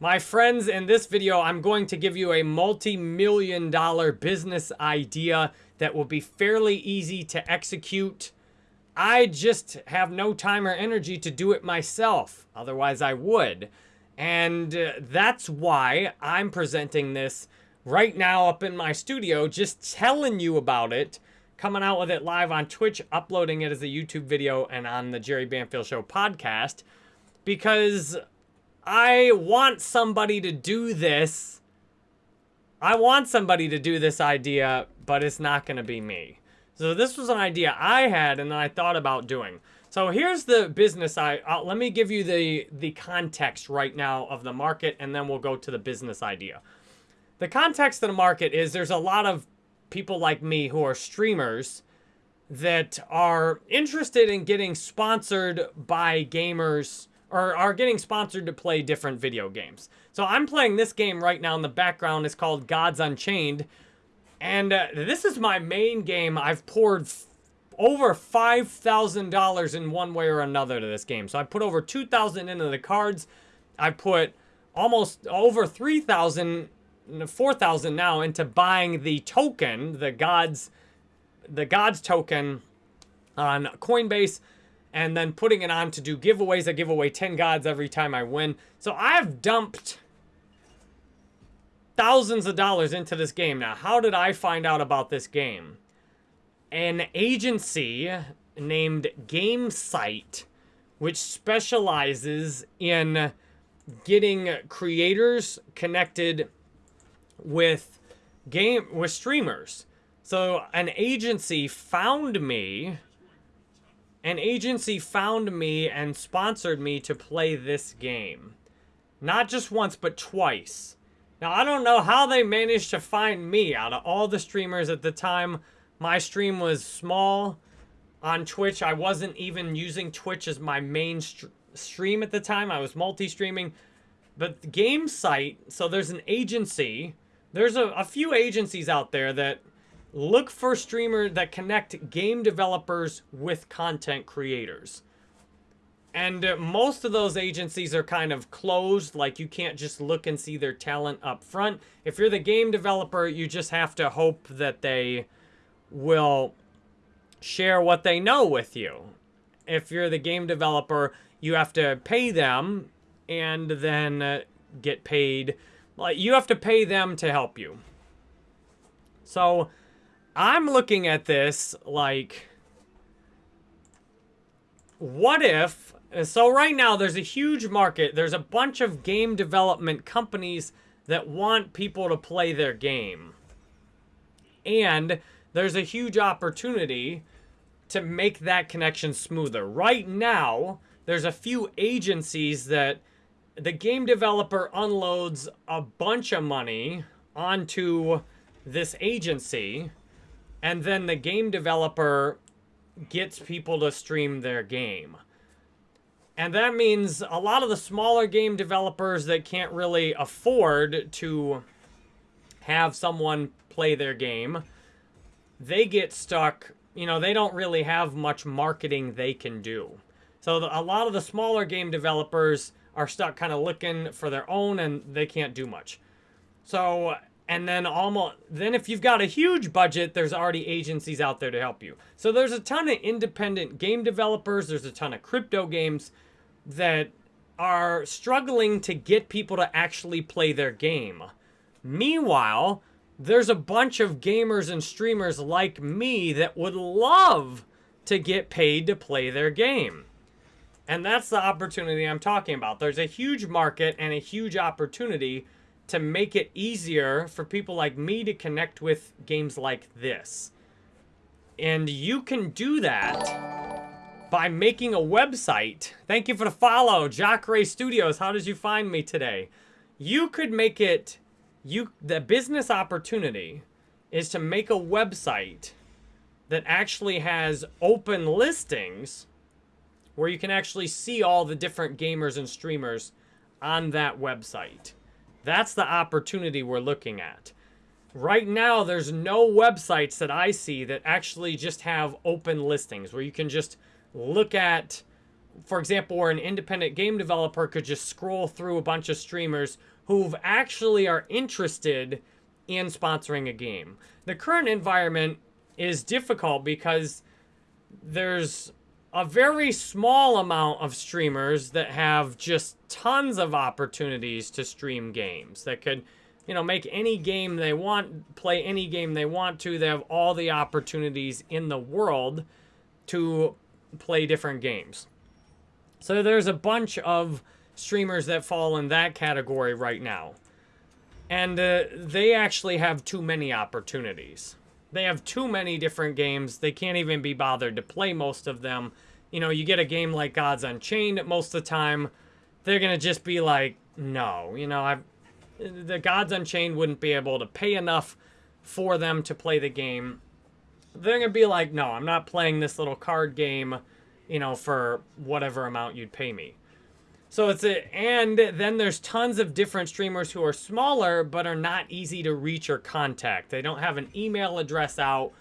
My friends, in this video, I'm going to give you a multi-million dollar business idea that will be fairly easy to execute. I just have no time or energy to do it myself. Otherwise, I would. And uh, that's why I'm presenting this right now up in my studio, just telling you about it, coming out with it live on Twitch, uploading it as a YouTube video and on the Jerry Banfield Show podcast, because I want somebody to do this. I want somebody to do this idea, but it's not going to be me. So this was an idea I had and I thought about doing. So here's the business I uh, let me give you the the context right now of the market and then we'll go to the business idea. The context of the market is there's a lot of people like me who are streamers that are interested in getting sponsored by gamers or are getting sponsored to play different video games. So I'm playing this game right now in the background. It's called Gods Unchained. And uh, this is my main game. I've poured over $5,000 in one way or another to this game. So I put over 2,000 into the cards. I put almost over 3,000, 4,000 now into buying the token, the Gods, the Gods token on Coinbase and then putting it on to do giveaways. I give away 10 gods every time I win. So I've dumped thousands of dollars into this game. Now, how did I find out about this game? An agency named GameSight, which specializes in getting creators connected with game with streamers. So an agency found me an agency found me and sponsored me to play this game. Not just once, but twice. Now, I don't know how they managed to find me out of all the streamers at the time. My stream was small on Twitch. I wasn't even using Twitch as my main st stream at the time. I was multi-streaming. But the GameSight, so there's an agency. There's a, a few agencies out there that look for streamers that connect game developers with content creators. And uh, most of those agencies are kind of closed, like you can't just look and see their talent up front. If you're the game developer, you just have to hope that they will share what they know with you. If you're the game developer, you have to pay them and then uh, get paid. Like you have to pay them to help you. So I'm looking at this like, what if, so right now there's a huge market. There's a bunch of game development companies that want people to play their game. And there's a huge opportunity to make that connection smoother. Right now, there's a few agencies that the game developer unloads a bunch of money onto this agency and then the game developer gets people to stream their game. And that means a lot of the smaller game developers that can't really afford to have someone play their game, they get stuck, you know, they don't really have much marketing they can do. So the, a lot of the smaller game developers are stuck kind of looking for their own and they can't do much. So and then almost then if you've got a huge budget there's already agencies out there to help you. So there's a ton of independent game developers there's a ton of crypto games that are struggling to get people to actually play their game. Meanwhile there's a bunch of gamers and streamers like me that would love to get paid to play their game. And that's the opportunity i'm talking about. There's a huge market and a huge opportunity to make it easier for people like me to connect with games like this. And you can do that by making a website. Thank you for the follow, Jock Ray Studios. How did you find me today? You could make it, you the business opportunity is to make a website that actually has open listings where you can actually see all the different gamers and streamers on that website. That's the opportunity we're looking at. Right now, there's no websites that I see that actually just have open listings where you can just look at for example, where an independent game developer could just scroll through a bunch of streamers who actually are interested in sponsoring a game. The current environment is difficult because there's a very small amount of streamers that have just tons of opportunities to stream games that could you know make any game they want play any game they want to. They have all the opportunities in the world to play different games. So there's a bunch of streamers that fall in that category right now. And uh, they actually have too many opportunities they have too many different games. They can't even be bothered to play most of them. You know, you get a game like Gods Unchained most of the time, they're going to just be like, no, you know, I've the Gods Unchained wouldn't be able to pay enough for them to play the game. They're going to be like, no, I'm not playing this little card game, you know, for whatever amount you'd pay me. So it's a, and then there's tons of different streamers who are smaller but are not easy to reach or contact. They don't have an email address out,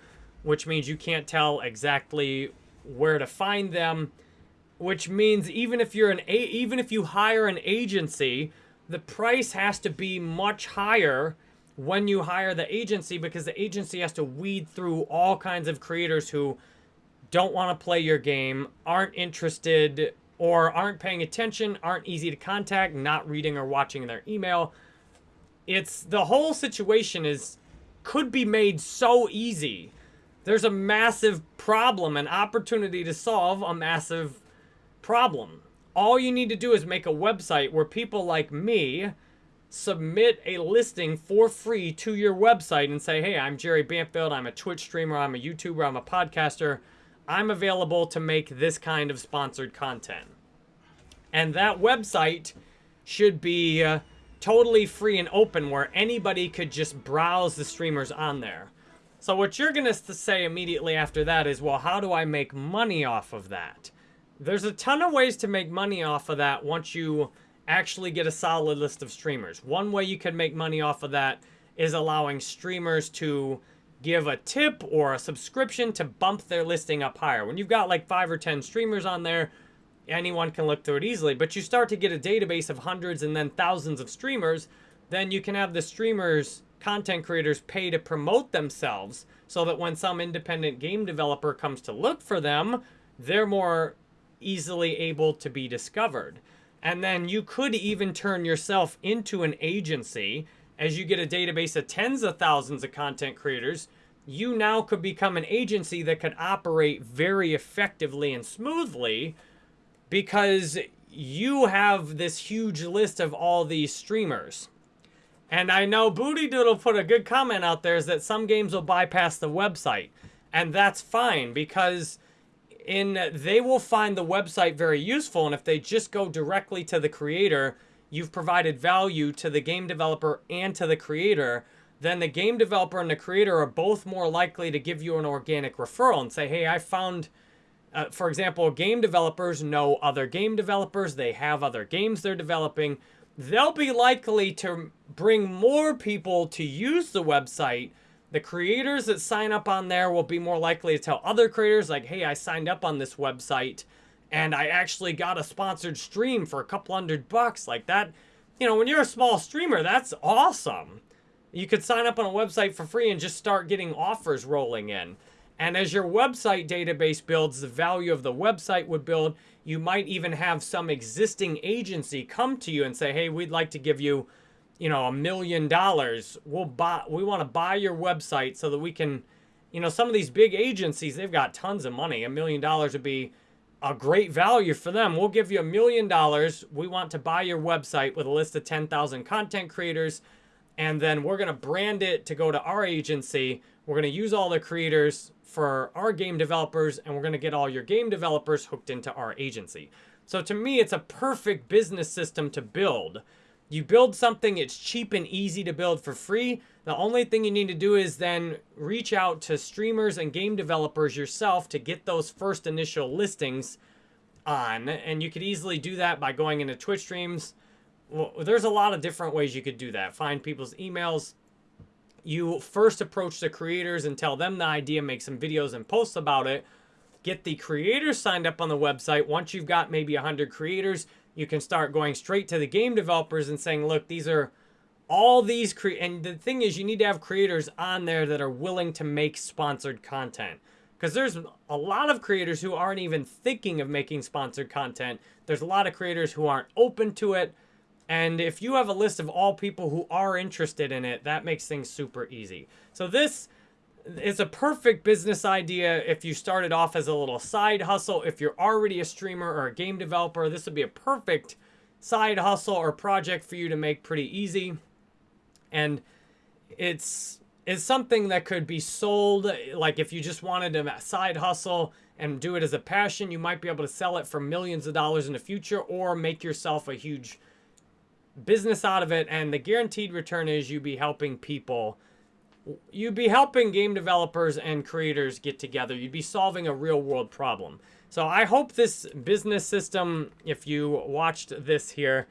which means you can't tell exactly where to find them, which means even if you're an even if you hire an agency, the price has to be much higher when you hire the agency because the agency has to weed through all kinds of creators who don't want to play your game, aren't interested or aren't paying attention, aren't easy to contact, not reading or watching their email. It's the whole situation is could be made so easy. There's a massive problem, an opportunity to solve a massive problem. All you need to do is make a website where people like me submit a listing for free to your website and say, hey, I'm Jerry Banfield. I'm a Twitch streamer. I'm a YouTuber. I'm a podcaster. I'm available to make this kind of sponsored content. And that website should be uh, totally free and open where anybody could just browse the streamers on there. So what you're going to say immediately after that is, well, how do I make money off of that? There's a ton of ways to make money off of that once you actually get a solid list of streamers. One way you can make money off of that is allowing streamers to give a tip or a subscription to bump their listing up higher. When you've got like five or 10 streamers on there, anyone can look through it easily. But you start to get a database of hundreds and then thousands of streamers, then you can have the streamers, content creators pay to promote themselves so that when some independent game developer comes to look for them, they're more easily able to be discovered. And then you could even turn yourself into an agency as you get a database of tens of thousands of content creators, you now could become an agency that could operate very effectively and smoothly because you have this huge list of all these streamers. And I know Booty Doodle put a good comment out there is that some games will bypass the website. And that's fine because in they will find the website very useful and if they just go directly to the creator you've provided value to the game developer and to the creator, then the game developer and the creator are both more likely to give you an organic referral and say, hey, I found, uh, for example, game developers know other game developers, they have other games they're developing. They'll be likely to bring more people to use the website. The creators that sign up on there will be more likely to tell other creators, like, hey, I signed up on this website and I actually got a sponsored stream for a couple hundred bucks like that. You know, when you're a small streamer, that's awesome. You could sign up on a website for free and just start getting offers rolling in. And as your website database builds, the value of the website would build. You might even have some existing agency come to you and say, "Hey, we'd like to give you, you know, a million dollars. We'll buy we want to buy your website so that we can, you know, some of these big agencies, they've got tons of money. A million dollars would be a great value for them. We'll give you a million dollars. We want to buy your website with a list of 10,000 content creators. And then we're going to brand it to go to our agency. We're going to use all the creators for our game developers, and we're going to get all your game developers hooked into our agency. So to me, it's a perfect business system to build. You build something, it's cheap and easy to build for free. The only thing you need to do is then reach out to streamers and game developers yourself to get those first initial listings on. And you could easily do that by going into Twitch streams. Well, there's a lot of different ways you could do that. Find people's emails. You first approach the creators and tell them the idea, make some videos and posts about it. get the creators signed up on the website. Once you've got maybe 100 creators, you can start going straight to the game developers and saying, look, these are all these cre and the thing is you need to have creators on there that are willing to make sponsored content. Because there's a lot of creators who aren't even thinking of making sponsored content. There's a lot of creators who aren't open to it. And if you have a list of all people who are interested in it that makes things super easy. So this is a perfect business idea if you started off as a little side hustle. If you're already a streamer or a game developer this would be a perfect side hustle or project for you to make pretty easy. And it's it's something that could be sold like if you just wanted a side hustle and do it as a passion you might be able to sell it for millions of dollars in the future or make yourself a huge business out of it. And the guaranteed return is you be helping people you'd be helping game developers and creators get together you'd be solving a real world problem so i hope this business system if you watched this here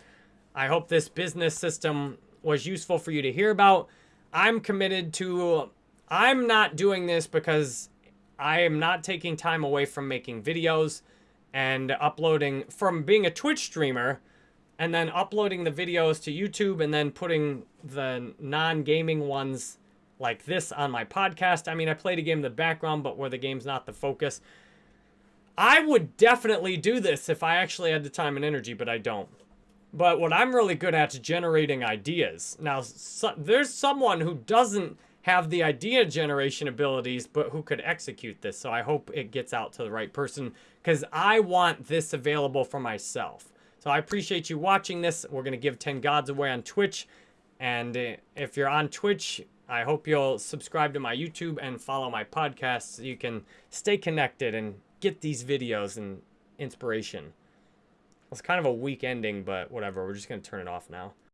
i hope this business system was useful for you to hear about. I'm committed to, I'm not doing this because I am not taking time away from making videos and uploading, from being a Twitch streamer and then uploading the videos to YouTube and then putting the non-gaming ones like this on my podcast. I mean, I played a game in the background, but where the game's not the focus. I would definitely do this if I actually had the time and energy, but I don't. But what I'm really good at is generating ideas. Now, so, there's someone who doesn't have the idea generation abilities, but who could execute this. So I hope it gets out to the right person because I want this available for myself. So I appreciate you watching this. We're going to give 10 gods away on Twitch. And uh, if you're on Twitch, I hope you'll subscribe to my YouTube and follow my podcast so you can stay connected and get these videos and inspiration. It's kind of a weak ending, but whatever. We're just going to turn it off now.